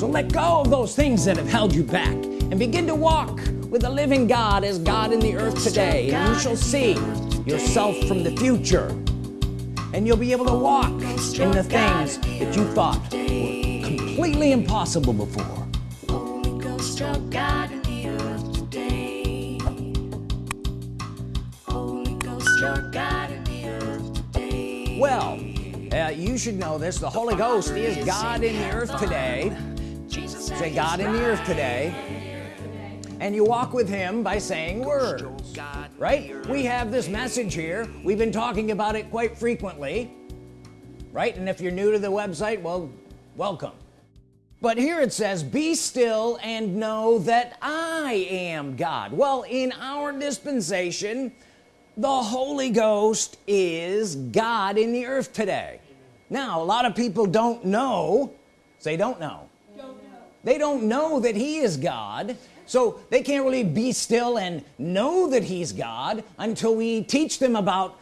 so let go of those things that have held you back and begin to walk with the living God as God in the earth today. And you shall see yourself from the future. And you'll be able to walk in the things that you thought were completely impossible before. Well uh, you should know this. The Holy Ghost is God in the earth today say God in the earth today. And you walk with him by saying words right? We have this message here. We've been talking about it quite frequently right? And if you're new to the website well welcome. But here it says be still and know that I am God. Well in our dispensation the Holy Ghost is God in the earth today. Now a lot of people don't know. Say don't know. They don't know that he is God so they can't really be still and know that he's God until we teach them about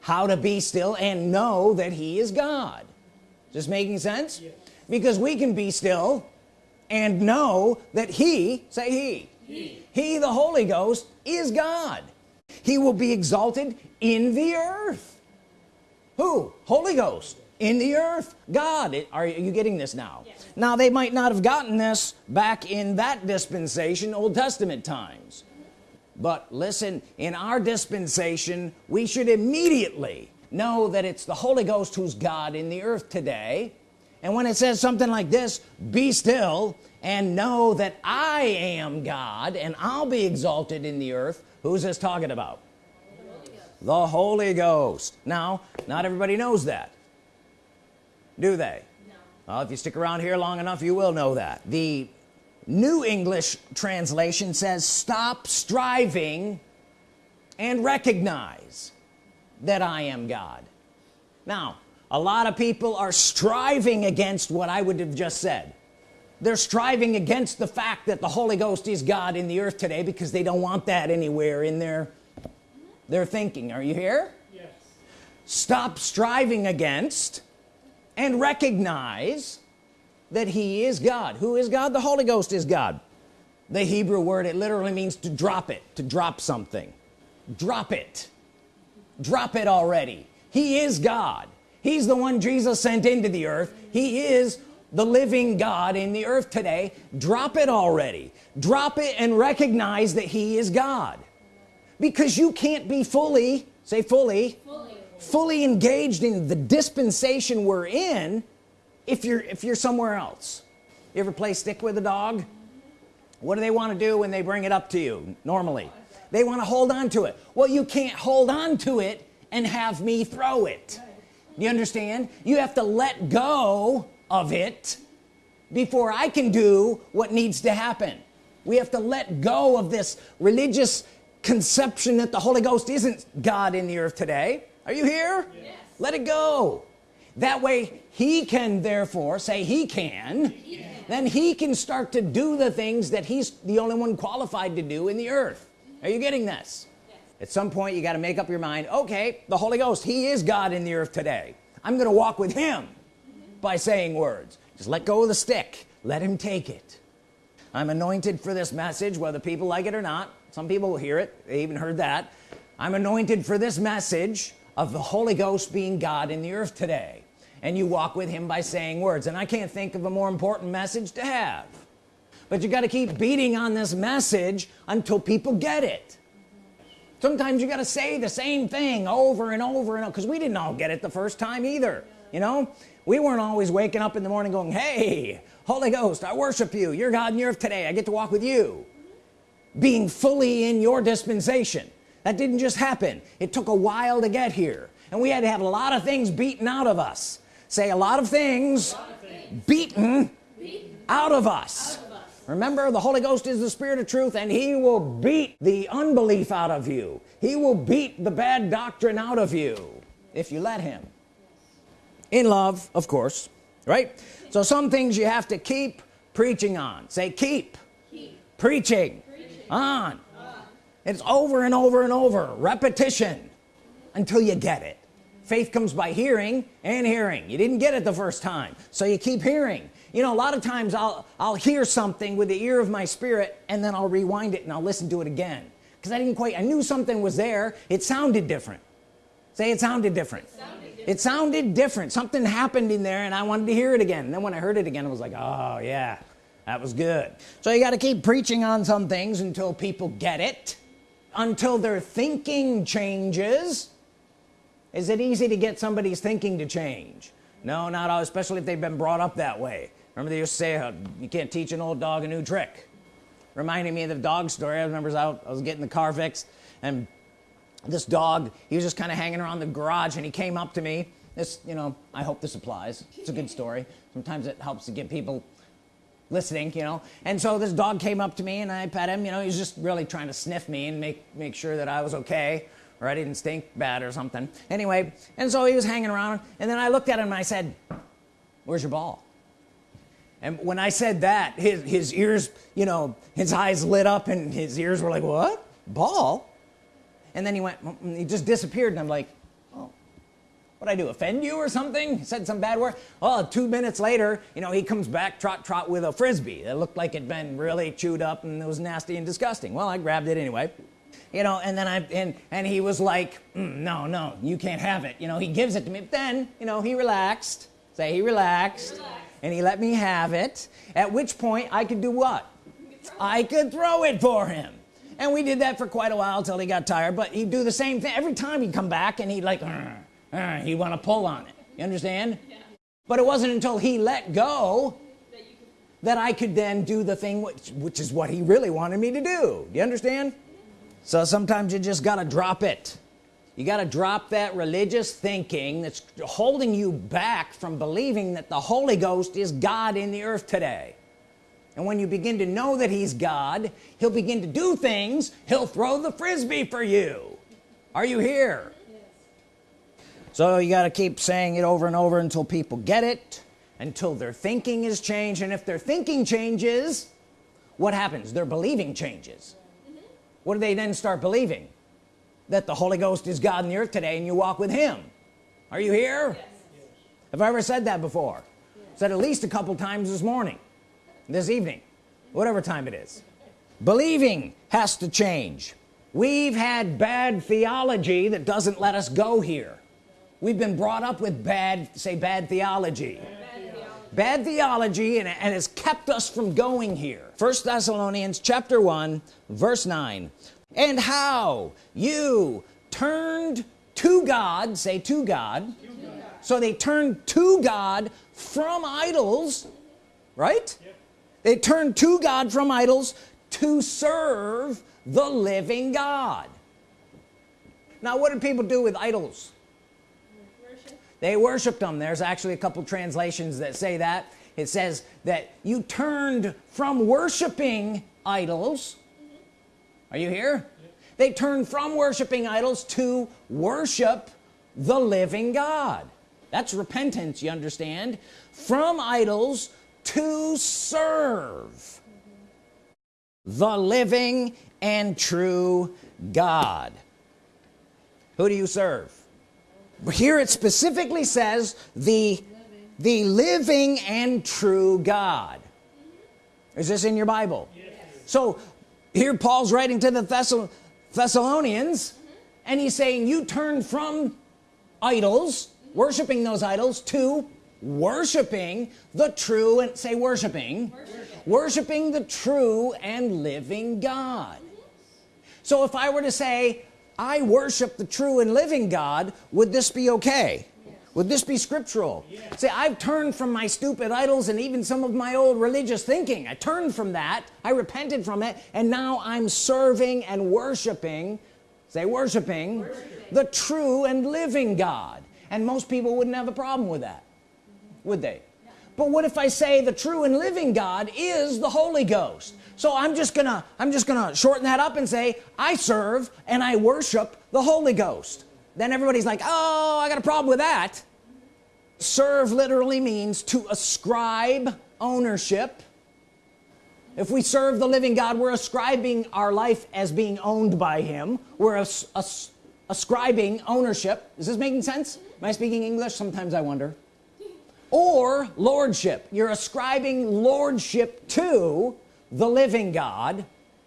how to be still and know that he is God. Just making sense? Yes. because we can be still and know that he say he he, he the Holy Ghost is God. He will be exalted in the earth. Who? Holy Ghost in the earth. God are you getting this now? Yes. Now they might not have gotten this back in that dispensation Old Testament times. But listen in our dispensation we should immediately know that it's the Holy Ghost who's God in the earth today. And when it says something like this be still and know that I am God and I'll be exalted in the earth who's this talking about? The Holy Ghost, the Holy Ghost. now not everybody knows that do they? Well, if you stick around here long enough you will know that. The New English translation says stop striving and recognize that I am God. Now a lot of people are striving against what I would have just said. They're striving against the fact that the Holy Ghost is God in the earth today because they don't want that anywhere in their their thinking. Are you here? Yes. Stop striving against and recognize that he is God. Who is God? The Holy Ghost is God. The Hebrew word it literally means to drop it to drop something. Drop it. Drop it already. He is God. He's the one Jesus sent into the earth. He is the living God in the earth today. Drop it already. Drop it and recognize that he is God. Because you can't be fully say fully, fully fully engaged in the dispensation we're in if you're if you're somewhere else. You ever play stick with a dog? What do they want to do when they bring it up to you normally? They want to hold on to it. Well you can't hold on to it and have me throw it. You understand? You have to let go of it before I can do what needs to happen. We have to let go of this religious conception that the Holy Ghost isn't God in the earth today are you here? Yes. let it go. That way he can therefore say he can then he can start to do the things that he's the only one qualified to do in the earth. Are you getting this? Yes. at some point you got to make up your mind okay the Holy Ghost he is God in the earth today. I'm gonna walk with him mm -hmm. by saying words. Just let go of the stick. Let him take it. I'm anointed for this message whether people like it or not. Some people will hear it. They even heard that. I'm anointed for this message of the Holy Ghost being God in the earth today. And you walk with him by saying words. And I can't think of a more important message to have. But you got to keep beating on this message until people get it. Sometimes you got to say the same thing over and over and over because we didn't all get it the first time either you know? We weren't always waking up in the morning going hey Holy Ghost I worship you. You're God in the earth today. I get to walk with you. Being fully in your dispensation that didn't just happen it took a while to get here and we had to have a lot of things beaten out of us say a lot of things, lot of things. Beaten, beaten, out of us, out of us. remember the Holy Ghost is the spirit of truth and he will beat the unbelief out of you he will beat the bad doctrine out of you if you let him in love of course right so some things you have to keep preaching on say keep, keep. Preaching. preaching on it's over and over and over. Repetition. Until you get it. Faith comes by hearing and hearing. You didn't get it the first time so you keep hearing. You know a lot of times I'll I'll hear something with the ear of my spirit and then I'll rewind it and I'll listen to it again. Because I didn't quite I knew something was there. It sounded different. Say it sounded different. it sounded different. It sounded different something happened in there and I wanted to hear it again. And then when I heard it again I was like oh yeah that was good. So you got to keep preaching on some things until people get it until their thinking changes is it easy to get somebody's thinking to change? No not all especially if they've been brought up that way. Remember they used to say uh, you can't teach an old dog a new trick. Reminding me of the dog story. I remember I was getting the car fixed and this dog he was just kind of hanging around the garage and he came up to me. This you know I hope this applies. It's a good story. Sometimes it helps to get people listening you know? And so this dog came up to me and I pet him you know he's just really trying to sniff me and make make sure that I was okay or I didn't stink bad or something. Anyway and so he was hanging around and then I looked at him and I said where's your ball? And when I said that his his ears you know his eyes lit up and his ears were like what? Ball? And then he went he just disappeared and I'm like what I do offend you or something? Said some bad word. Oh two minutes later you know he comes back trot trot with a frisbee that looked like it'd been really chewed up and it was nasty and disgusting. Well I grabbed it anyway you know and then I and and he was like mm, no no you can't have it. You know he gives it to me. But then you know he relaxed. Say he relaxed, he relaxed. and he let me have it at which point I could do what? I could throw it for him. And we did that for quite a while till he got tired but he'd do the same thing. Every time he'd come back and he'd like uh, uh, he'd want to pull on it. You understand? Yeah. but it wasn't until he let go that I could then do the thing which, which is what he really wanted me to do. You understand? So sometimes you just got to drop it. You got to drop that religious thinking that's holding you back from believing that the Holy Ghost is God in the earth today. And when you begin to know that he's God he'll begin to do things he'll throw the frisbee for you. Are you here. So you got to keep saying it over and over until people get it until their thinking is changed and if their thinking changes what happens? Their believing changes. Mm-hmm. What do they then start believing? That the Holy Ghost is God in the earth today and you walk with him. Are you here? Yes. have I ever said that before? Yes. said at least a couple times this morning this evening whatever time it is. Believing has to change. We've had bad theology that doesn't let us go here we've been brought up with bad say bad theology. Bad theology and, and has kept us from going here. First Thessalonians chapter 1 verse 9 and how you turned to God say to God, to God. so they turned to God from idols right? Yep. they turned to God from idols to serve the living God. Now what did people do with idols they worshiped them there's actually a couple translations that say that. It says that you turned from worshiping idols. Are you here? They turned from worshiping idols to worship the living God. That's repentance you understand? From idols to serve the living and true God. Who do you serve here it specifically says the the living and true God is this in your Bible yes. so here Paul's writing to the Thessal Thessalonians mm -hmm. and he's saying you turn from idols worshiping those idols to worshiping the true and say worshiping worshiping, worshiping the true and living God so if I were to say I worship the true and living God would this be okay? Yes. would this be scriptural? Yes. say I've turned from my stupid idols and even some of my old religious thinking. I turned from that I repented from it and now I'm serving and worshiping say worshiping, worshiping. the true and living God. And most people wouldn't have a problem with that would they? But what if I say the true and living God is the Holy Ghost so I'm just gonna I'm just gonna shorten that up and say I serve and I worship the Holy Ghost. Then everybody's like oh I got a problem with that. Serve literally means to ascribe ownership. If we serve the living God we're ascribing our life as being owned by him. We're as, as, ascribing ownership. Is this making sense? Am I speaking English? Sometimes I wonder. Or lordship. You're ascribing lordship to the living God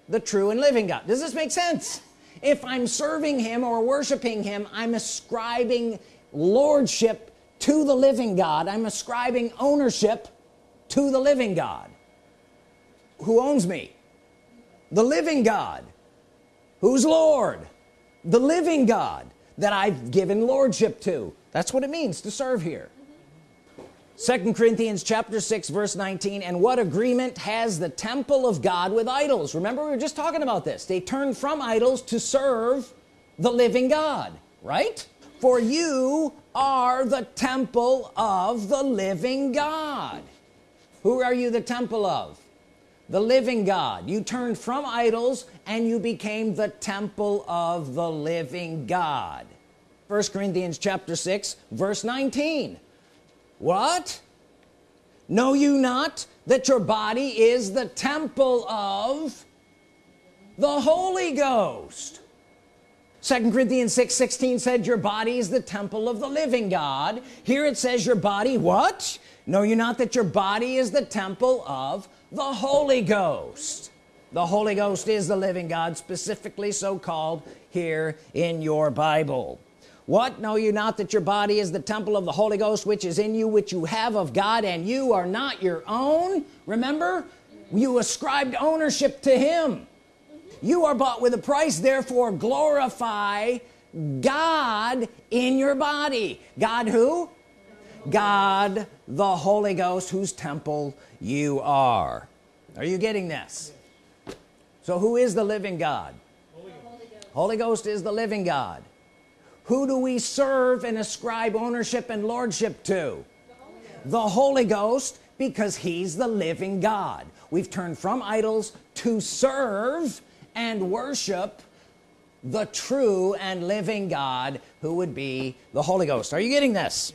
the true and living God. Does this make sense? If I'm serving him or worshiping him I'm ascribing lordship to the living God. I'm ascribing ownership to the living God. Who owns me? The living God. Who's Lord? The living God that I've given lordship to. That's what it means to serve here second Corinthians chapter 6 verse 19 and what agreement has the temple of God with idols? Remember we were just talking about this. They turned from idols to serve the living God right? For you are the temple of the living God. Who are you the temple of? The living God. You turned from idols and you became the temple of the living God. First Corinthians chapter 6 verse 19 what? Know you not that your body is the temple of the Holy Ghost? Second Corinthians 6 16 said your body is the temple of the living God. Here it says your body what? Know you not that your body is the temple of the Holy Ghost? The Holy Ghost is the living God specifically so called here in your Bible what? Know you not that your body is the temple of the Holy Ghost which is in you which you have of God and you are not your own. Remember? You ascribed ownership to him. You are bought with a price therefore glorify God in your body. God who? God the Holy Ghost whose temple you are. Are you getting this? So who is the living God? Holy Ghost, Holy Ghost is the living God who do we serve and ascribe ownership and lordship to? The Holy, Ghost because he's the living God. We've turned from idols to serve and worship the true and living God who would be the Holy Ghost. Are you getting this?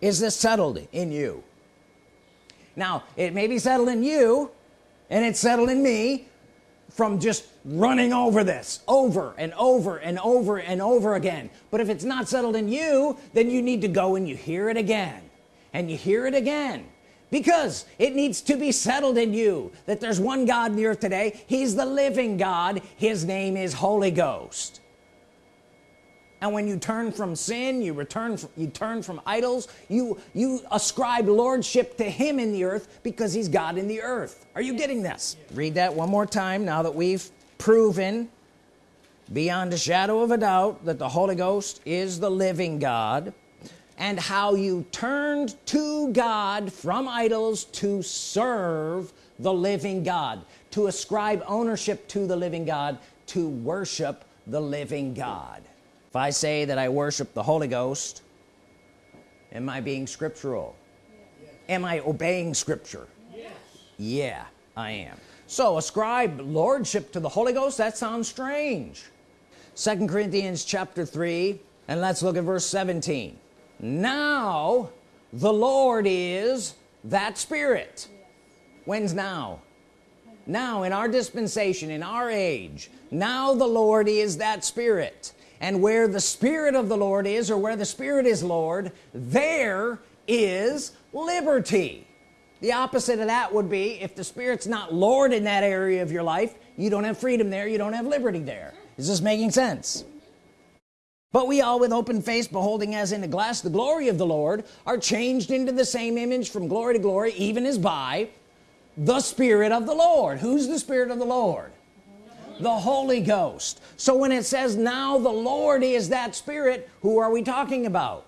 Is this settled in you? Now it may be settled in you and it's settled in me from just running over this over and over and over and over again. But if it's not settled in you then you need to go and you hear it again. And you hear it again. Because it needs to be settled in you that there's one God in the earth today. He's the living God. His name is Holy Ghost and when you turn from sin you return from, you turn from idols you you ascribe lordship to him in the earth because he's God in the earth. Are you getting this? Read that one more time now that we've proven beyond a shadow of a doubt that the Holy Ghost is the living God and how you turned to God from idols to serve the living God to ascribe ownership to the living God to worship the living God if I say that I worship the Holy Ghost am I being scriptural? Yes. am I obeying scripture? Yes. yeah I am. So ascribe lordship to the Holy Ghost? That sounds strange. Second Corinthians chapter 3 and let's look at verse 17 now the Lord is that spirit. Yes. when's now? Now in our dispensation in our age now the Lord is that spirit and where the Spirit of the Lord is or where the Spirit is Lord there is liberty. The opposite of that would be if the Spirit's not Lord in that area of your life you don't have freedom there you don't have liberty there. Is this making sense? But we all with open face beholding as in a glass the glory of the Lord are changed into the same image from glory to glory even as by the Spirit of the Lord. Who's the Spirit of the Lord the Holy Ghost. So when it says now the Lord is that Spirit who are we talking about?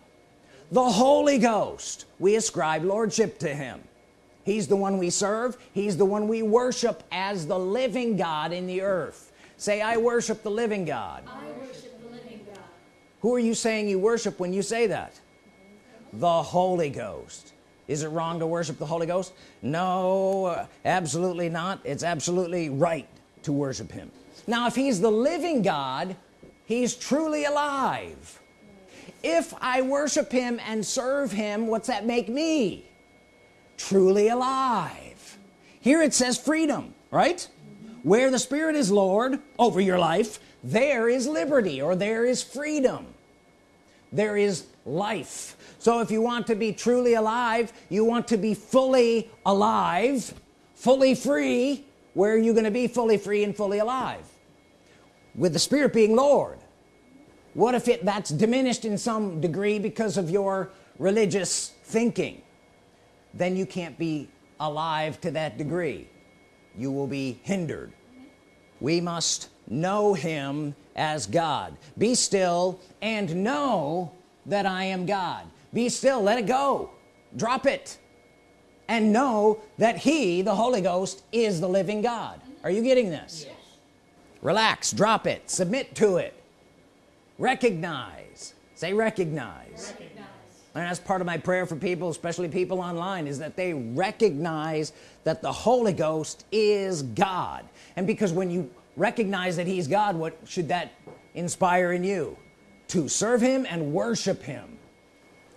The Holy Ghost. We ascribe lordship to him. He's the one we serve. He's the one we worship as the living God in the earth. Say I worship the living God, worship the living God. who are you saying you worship when you say that? The Holy Ghost. Is it wrong to worship the Holy Ghost? No uh, absolutely not. It's absolutely right to worship him. Now if he's the living God he's truly alive. If I worship him and serve him what's that make me? Truly alive. Here it says freedom right? Where the Spirit is Lord over your life there is liberty or there is freedom. There is life. So if you want to be truly alive you want to be fully alive fully free where are you going to be fully free and fully alive? With the Spirit being Lord. What if it that's diminished in some degree because of your religious thinking? Then you can't be alive to that degree. You will be hindered. We must know him as God. Be still and know that I am God. Be still. Let it go. Drop it and know that he the Holy Ghost is the living God. Are you getting this? Yes. relax drop it submit to it. Recognize. Say recognize. recognize. And that's part of my prayer for people especially people online is that they recognize that the Holy Ghost is God. And because when you recognize that he's God what should that inspire in you? To serve him and worship him.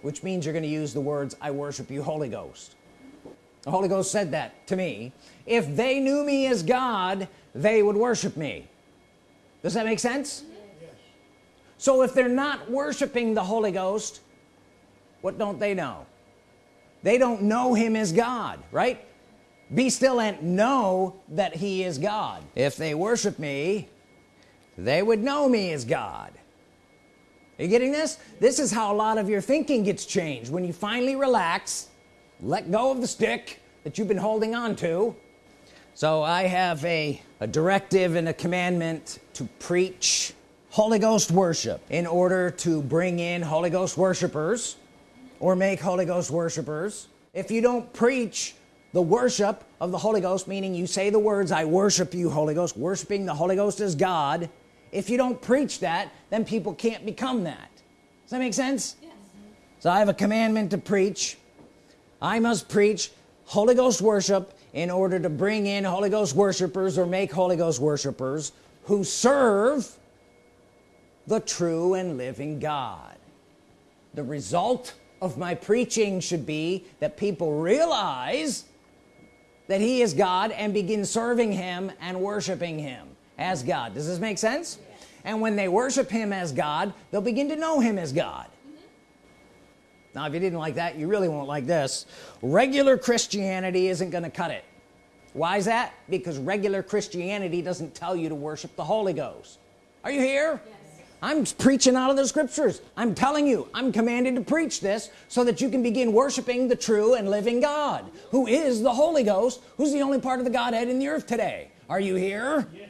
Which means you're going to use the words I worship you Holy Ghost the Holy Ghost said that to me. If they knew me as God they would worship me. Does that make sense? Yes. so if they're not worshiping the Holy Ghost what don't they know? They don't know him as God right? Be still and know that he is God. If they worship me they would know me as God. Are you getting this? This is how a lot of your thinking gets changed. When you finally relax let go of the stick that you've been holding on to. So I have a, a directive and a commandment to preach Holy Ghost worship in order to bring in Holy Ghost worshipers or make Holy Ghost worshipers. If you don't preach the worship of the Holy Ghost meaning you say the words I worship you Holy Ghost worshiping the Holy Ghost as God if you don't preach that then people can't become that. Does that make sense? Yes. so I have a commandment to preach I must preach Holy Ghost worship in order to bring in Holy Ghost worshipers or make Holy Ghost worshipers who serve the true and living God the result of my preaching should be that people realize that he is God and begin serving him and worshiping him as God does this make sense yes. and when they worship him as God they'll begin to know him as God. Now if you didn't like that you really won't like this. Regular Christianity isn't going to cut it. Why is that? Because regular Christianity doesn't tell you to worship the Holy Ghost. Are you here? Yes. I'm preaching out of the scriptures. I'm telling you I'm commanded to preach this so that you can begin worshiping the true and living God who is the Holy Ghost who's the only part of the Godhead in the earth today. Are you here? Yes.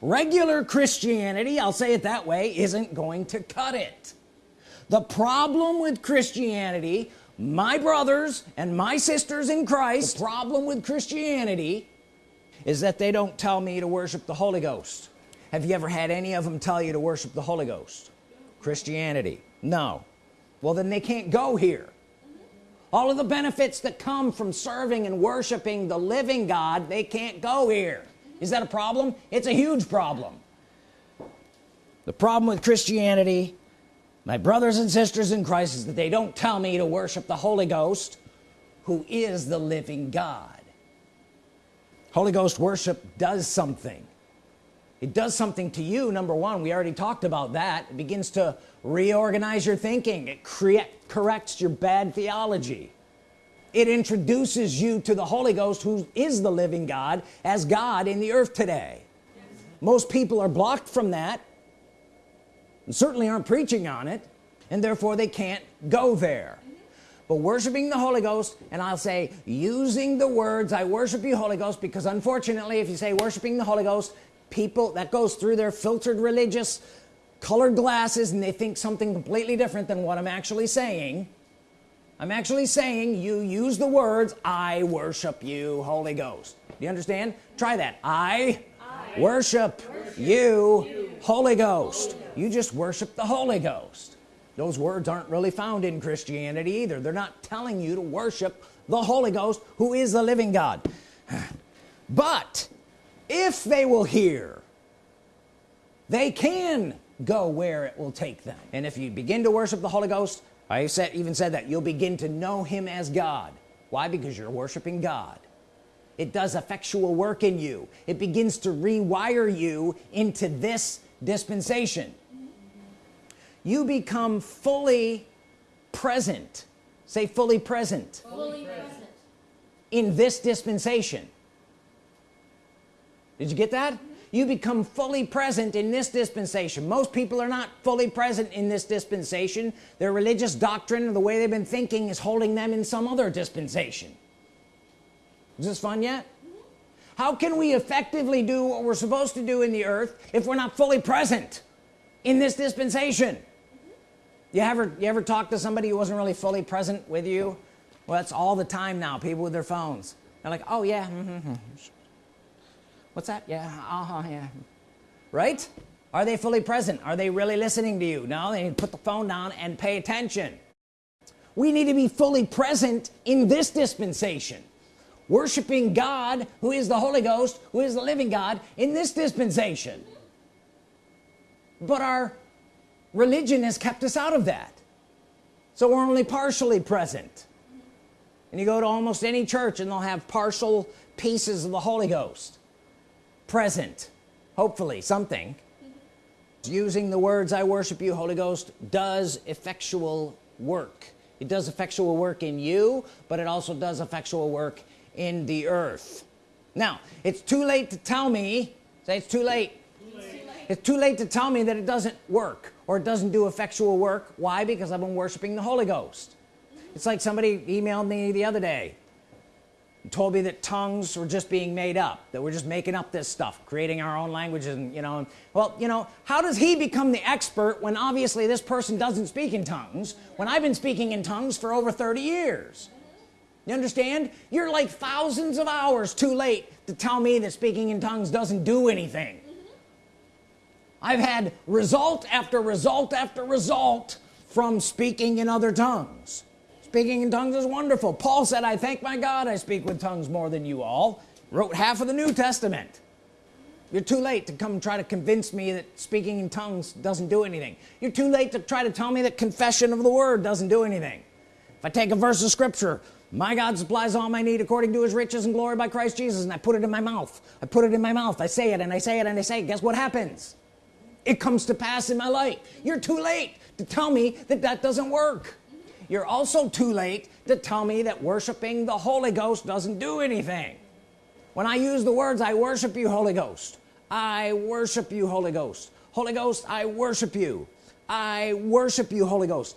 regular Christianity I'll say it that way isn't going to cut it the problem with Christianity my brothers and my sisters in Christ the problem with Christianity is that they don't tell me to worship the Holy Ghost. Have you ever had any of them tell you to worship the Holy Ghost? Christianity. No. Well then they can't go here. All of the benefits that come from serving and worshiping the living God they can't go here. Is that a problem? It's a huge problem. The problem with Christianity my brothers and sisters in Christ is that they don't tell me to worship the Holy Ghost who is the living God. Holy Ghost worship does something. It does something to you number one. We already talked about that. It begins to reorganize your thinking. It corrects your bad theology. It introduces you to the Holy Ghost who is the living God as God in the earth today. Yes. most people are blocked from that certainly aren't preaching on it and therefore they can't go there. But worshiping the Holy Ghost and I'll say using the words I worship you Holy Ghost because unfortunately if you say worshiping the Holy Ghost people that goes through their filtered religious colored glasses and they think something completely different than what I'm actually saying. I'm actually saying you use the words I worship you Holy Ghost. Do you understand? Try that. I, I worship, worship you, you Holy, Ghost. Holy Ghost you just worship the Holy Ghost. Those words aren't really found in Christianity either. They're not telling you to worship the Holy Ghost who is the living God. But if they will hear they can go where it will take them. And if you begin to worship the Holy Ghost I said even said that you'll begin to know him as God. Why? Because you're worshiping God. It does effectual work in you. It begins to rewire you into this dispensation you become fully present. Say fully present, fully present. in this dispensation. Did you get that? Mm-hmm. You become fully present in this dispensation. Most people are not fully present in this dispensation. Their religious doctrine or the way they've been thinking is holding them in some other dispensation. Is this fun yet? Mm-hmm. How can we effectively do what we're supposed to do in the earth if we're not fully present in this dispensation you ever you ever talk to somebody who wasn't really fully present with you? Well that's all the time now people with their phones. They're like oh yeah mm -hmm. what's that? Yeah uh -huh yeah. Right? Are they fully present? Are they really listening to you? No they put the phone down and pay attention. We need to be fully present in this dispensation. Worshiping God who is the Holy Ghost who is the living God in this dispensation. But our religion has kept us out of that. So we're only partially present. And you go to almost any church and they'll have partial pieces of the Holy Ghost. Present hopefully something. Using the words I worship you Holy Ghost does effectual work. It does effectual work in you but it also does effectual work in the earth. Now it's too late to tell me say it's too late it's too late to tell me that it doesn't work or it doesn't do effectual work. Why? Because I've been worshiping the Holy Ghost. It's like somebody emailed me the other day told me that tongues were just being made up that we're just making up this stuff creating our own languages and you know well you know how does he become the expert when obviously this person doesn't speak in tongues when I've been speaking in tongues for over 30 years? You understand? You're like thousands of hours too late to tell me that speaking in tongues doesn't do anything I've had result after result after result from speaking in other tongues. Speaking in tongues is wonderful. Paul said I thank my God I speak with tongues more than you all. Wrote half of the New Testament. You're too late to come try to convince me that speaking in tongues doesn't do anything. You're too late to try to tell me that confession of the word doesn't do anything. If I take a verse of scripture my God supplies all my need according to his riches and glory by Christ Jesus and I put it in my mouth. I put it in my mouth. I say it and I say it and I say it. Guess what happens it comes to pass in my life. You're too late to tell me that that doesn't work. You're also too late to tell me that worshiping the Holy Ghost doesn't do anything. When I use the words I worship you Holy Ghost I worship you Holy Ghost Holy Ghost I worship you I worship you Holy Ghost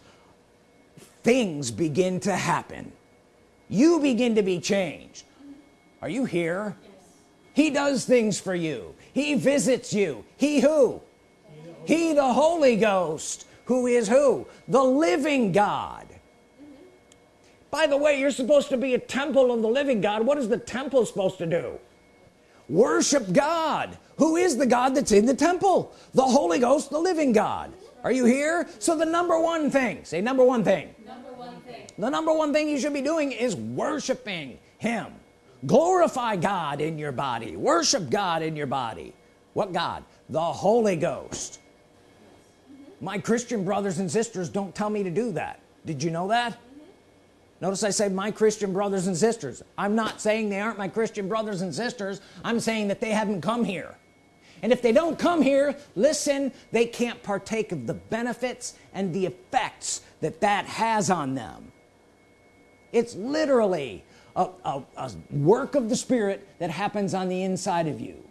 things begin to happen. You begin to be changed. Are you here? Yes. he does things for you. He visits you. He who he the Holy Ghost who is who? The living God. By the way you're supposed to be a temple of the living God. What is the temple supposed to do? Worship God. Who is the God that's in the temple? The Holy Ghost the living God. Are you here? So the number one thing say number one thing. Number one thing. the number one thing you should be doing is worshiping him. Glorify God in your body. Worship God in your body. What God? The Holy Ghost my Christian brothers and sisters don't tell me to do that. Did you know that? Notice I say my Christian brothers and sisters. I'm not saying they aren't my Christian brothers and sisters. I'm saying that they haven't come here. And if they don't come here listen they can't partake of the benefits and the effects that that has on them. It's literally a, a, a work of the Spirit that happens on the inside of you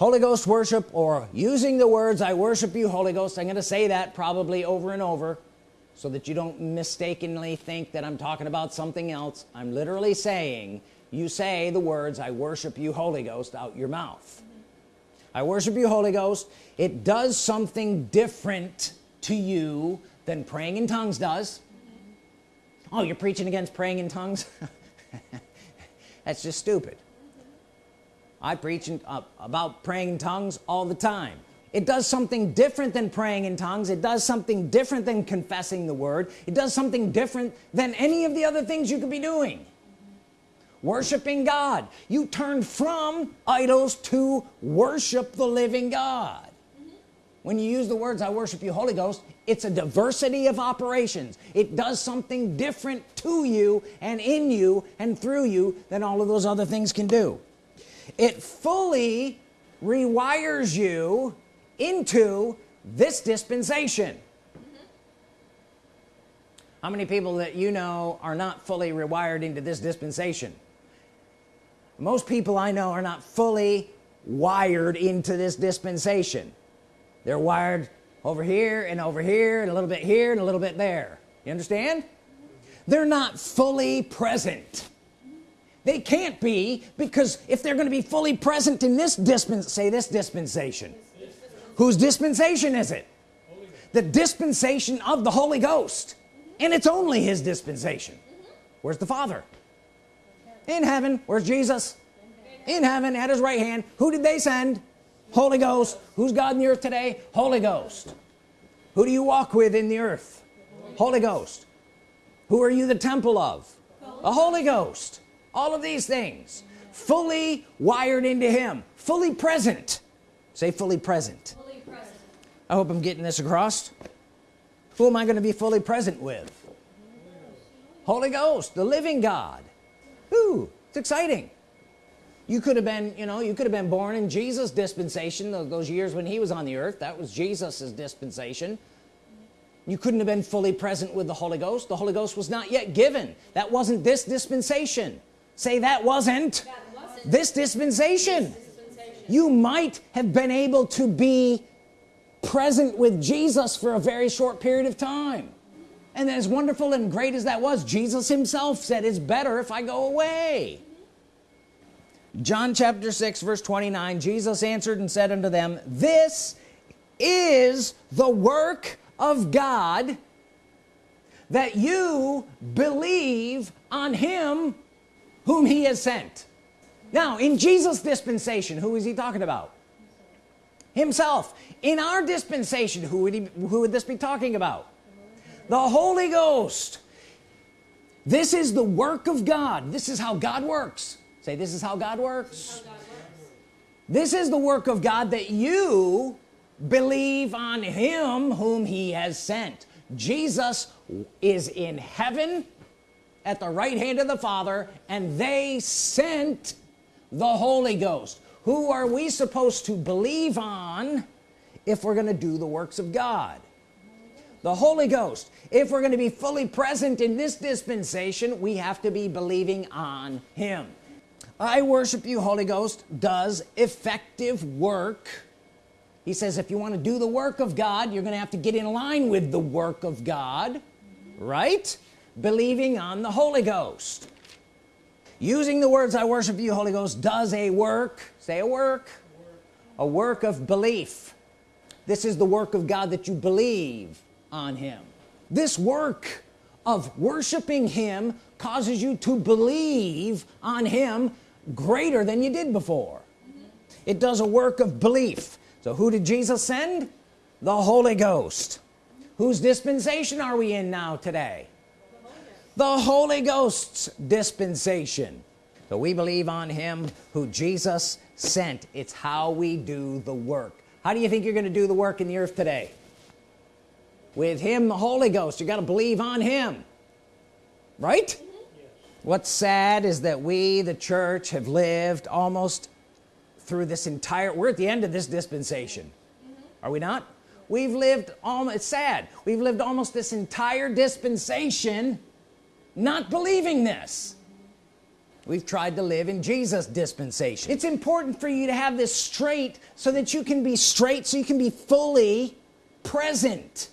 Holy Ghost worship or using the words I worship you Holy Ghost I'm gonna say that probably over and over so that you don't mistakenly think that I'm talking about something else. I'm literally saying you say the words I worship you Holy Ghost out your mouth. I worship you Holy Ghost. It does something different to you than praying in tongues does. Oh you're preaching against praying in tongues? That's just stupid I preach in, uh, about praying in tongues all the time. It does something different than praying in tongues. It does something different than confessing the word. It does something different than any of the other things you could be doing. Worshiping God. You turn from idols to worship the living God. When you use the words I worship you Holy Ghost it's a diversity of operations. It does something different to you and in you and through you than all of those other things can do it fully rewires you into this dispensation. How many people that you know are not fully rewired into this dispensation? Most people I know are not fully wired into this dispensation. They're wired over here and over here and a little bit here and a little bit there. You understand? They're not fully present they can't be because if they're going to be fully present in this dispensation say this dispensation. Whose dispensation is it? The dispensation of the Holy Ghost. And it's only his dispensation. Where's the Father? In heaven. Where's Jesus? In heaven at his right hand. Who did they send? Holy Ghost. Who's God in the earth today? Holy Ghost. Who do you walk with in the earth? Holy Ghost. Who are you the temple of? The Holy Ghost all of these things. Fully wired into him. Fully present. Say fully present, fully present. I hope I'm getting this across. Who am I going to be fully present with? Holy Ghost the living God. Ooh, it's exciting. You could have been you know you could have been born in Jesus dispensation those years when he was on the earth. That was Jesus's dispensation. You couldn't have been fully present with the Holy Ghost. The Holy Ghost was not yet given. That wasn't this dispensation say that wasn't, that wasn't. This, dispensation. this dispensation you might have been able to be present with Jesus for a very short period of time and as wonderful and great as that was Jesus himself said it's better if I go away John chapter 6 verse 29 Jesus answered and said unto them this is the work of God that you believe on him whom he has sent. Now in Jesus dispensation who is he talking about? Himself. In our dispensation who would he who would this be talking about? The Holy Ghost. This is the work of God. This is how God works. Say this is how God works, how God works. this is the work of God that you believe on him whom he has sent. Jesus is in heaven at the right hand of the Father and they sent the Holy Ghost. Who are we supposed to believe on if we're gonna do the works of God? The Holy Ghost. If we're going to be fully present in this dispensation we have to be believing on him. I worship you Holy Ghost does effective work. He says if you want to do the work of God you're gonna have to get in line with the work of God right believing on the Holy Ghost. Using the words I worship you Holy Ghost does a work say a work a work of belief. This is the work of God that you believe on him. This work of worshiping him causes you to believe on him greater than you did before. It does a work of belief. So who did Jesus send? The Holy Ghost. Whose dispensation are we in now today the Holy Ghost's dispensation. So we believe on him who Jesus sent. It's how we do the work. How do you think you're gonna do the work in the earth today? With him the Holy Ghost. You got to believe on him. Right? Yes. what's sad is that we the church have lived almost through this entire we're at the end of this dispensation. Mm -hmm. are we not? We've lived almost it's sad. We've lived almost this entire dispensation not believing this. We've tried to live in Jesus dispensation. It's important for you to have this straight so that you can be straight so you can be fully present.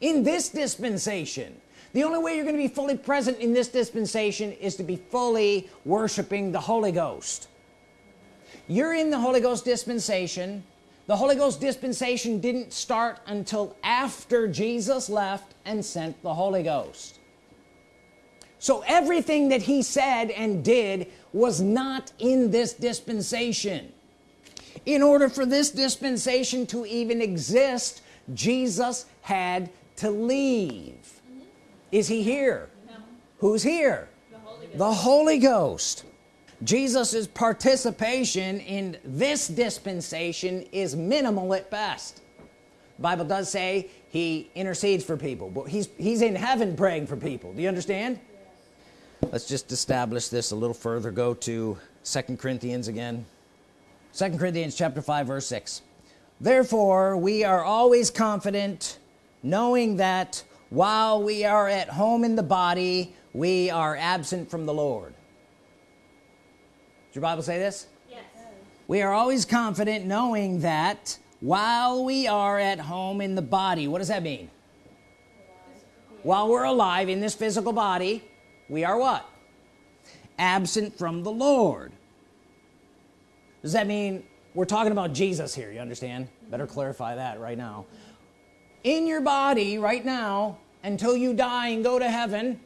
In this dispensation the only way you're going to be fully present in this dispensation is to be fully worshiping the Holy Ghost. You're in the Holy Ghost dispensation. The Holy Ghost dispensation didn't start until after Jesus left and sent the Holy Ghost so everything that he said and did was not in this dispensation. In order for this dispensation to even exist Jesus had to leave. Mm -hmm. is he here? No. who's here? The Holy, the Holy Ghost. Jesus's participation in this dispensation is minimal at best. Bible does say he intercedes for people but he's he's in heaven praying for people. Do you understand let's just establish this a little further. Go to second Corinthians again. Second Corinthians chapter 5 verse 6 therefore we are always confident knowing that while we are at home in the body we are absent from the Lord. Does your Bible say this? Yes. we are always confident knowing that while we are at home in the body what does that mean? While we're alive in this physical body we are what? Absent from the Lord. Does that mean we're talking about Jesus here you understand? Better clarify that right now. In your body right now until you die and go to heaven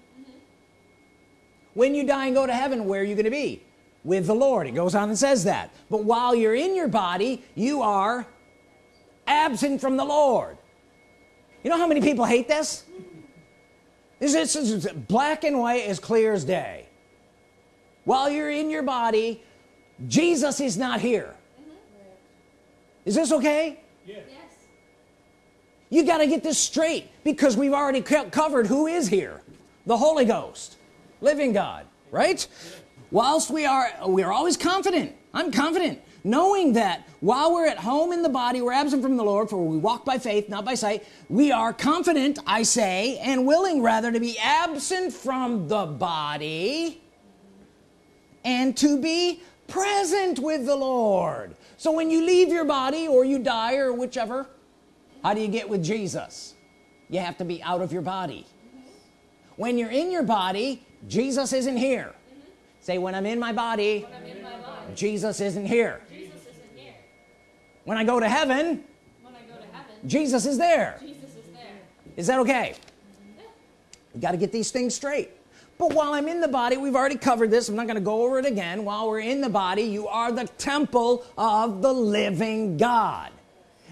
when you die and go to heaven where are you going to be? With the Lord. It goes on and says that. But while you're in your body you are absent from the Lord. You know how many people hate this this is, black and white as clear as day? While you're in your body Jesus is not here. Mm-hmm. Is this okay? Yes. you got to get this straight because we've already covered who is here. The Holy Ghost. Living God right? Whilst we are we are always confident. I'm confident knowing that while we're at home in the body we're absent from the Lord for we walk by faith not by sight we are confident I say and willing rather to be absent from the body and to be present with the Lord. So when you leave your body or you die or whichever how do you get with Jesus? You have to be out of your body. When you're in your body Jesus isn't here. Say when I'm in my body in my body, Jesus isn't here Jesus isn't here. When I go to heaven When I go to heaven, Jesus is there. Jesus is there. is that okay? You got to get these things straight. But while I'm in the body we've already covered this. I'm not going to go over it again. While we're in the body you are the temple of the living God.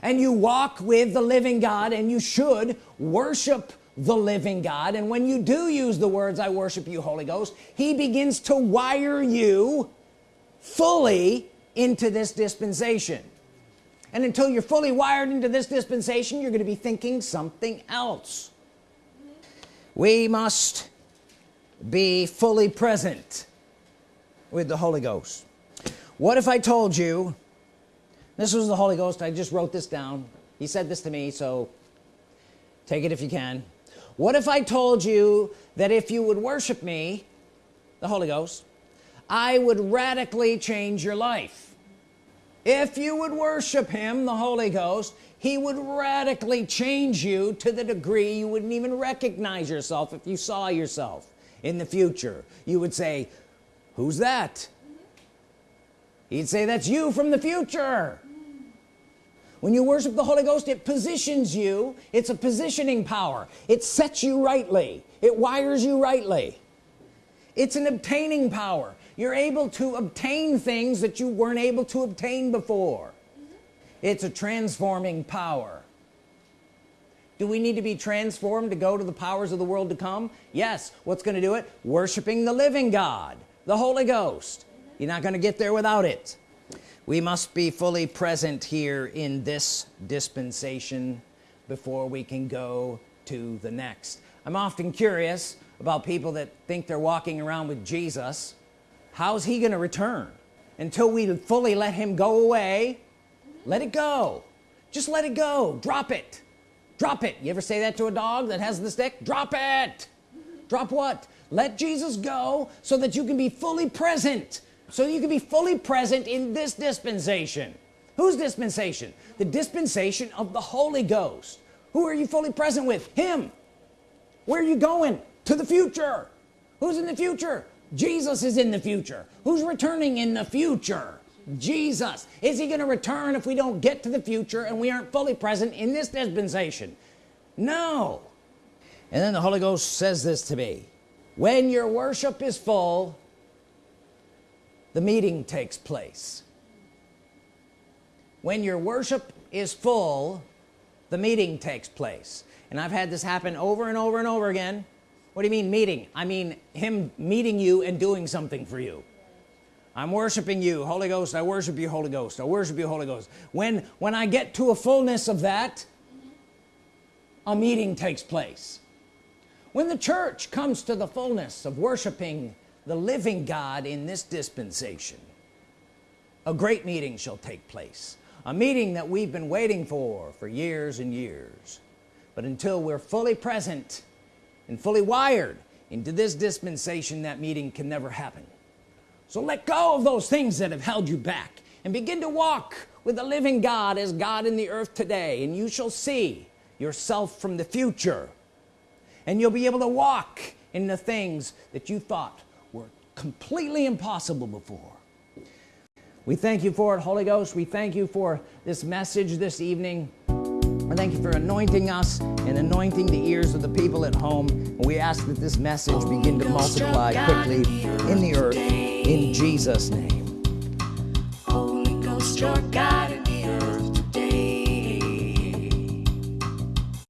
And you walk with the living God and you should worship the living God. And when you do use the words I worship you Holy Ghost he begins to wire you fully into this dispensation and until you're fully wired into this dispensation you're going to be thinking something else. We must be fully present with the Holy Ghost. What if I told you this was the Holy Ghost I just wrote this down. He said this to me so take it if you can. What if I told you that if you would worship me the Holy Ghost I would radically change your life if you would worship him the Holy Ghost he would radically change you to the degree you wouldn't even recognize yourself if you saw yourself in the future. You would say who's that? He'd say that's you from the future. When you worship the Holy Ghost it positions you. It's a positioning power. It sets you rightly. It wires you rightly. It's an obtaining power you're able to obtain things that you weren't able to obtain before. It's a transforming power. Do we need to be transformed to go to the powers of the world to come? Yes. What's going to do it? Worshiping the living God the Holy Ghost. You're not going to get there without it. We must be fully present here in this dispensation before we can go to the next. I'm often curious about people that think they're walking around with Jesus how's he gonna return? Until we fully let him go away? Let it go. Just let it go. Drop it. Drop it. You ever say that to a dog that has the stick? Drop it. Drop what? Let Jesus go so that you can be fully present. So you can be fully present in this dispensation. Whose dispensation? The dispensation of the Holy Ghost. Who are you fully present with? Him. Where are you going? To the future. Who's in the future Jesus is in the future. Who's returning in the future? Jesus. Is he gonna return if we don't get to the future and we aren't fully present in this dispensation? No. And then the Holy Ghost says this to me. When your worship is full the meeting takes place. When your worship is full the meeting takes place. And I've had this happen over and over and over again what do you mean meeting? I mean him meeting you and doing something for you. I'm worshiping you Holy Ghost. I worship you Holy Ghost. I worship you Holy Ghost. When when I get to a fullness of that a meeting takes place. When the church comes to the fullness of worshiping the living God in this dispensation a great meeting shall take place. A meeting that we've been waiting for for years and years. But until we're fully present and fully wired into this dispensation that meeting can never happen. So let go of those things that have held you back and begin to walk with the living God as God in the earth today and you shall see yourself from the future. And you'll be able to walk in the things that you thought were completely impossible before. We thank you for it Holy Ghost. We thank you for this message this evening I thank you for anointing us and anointing the ears of the people at home. We ask that this message begin to multiply quickly in the earth in Jesus name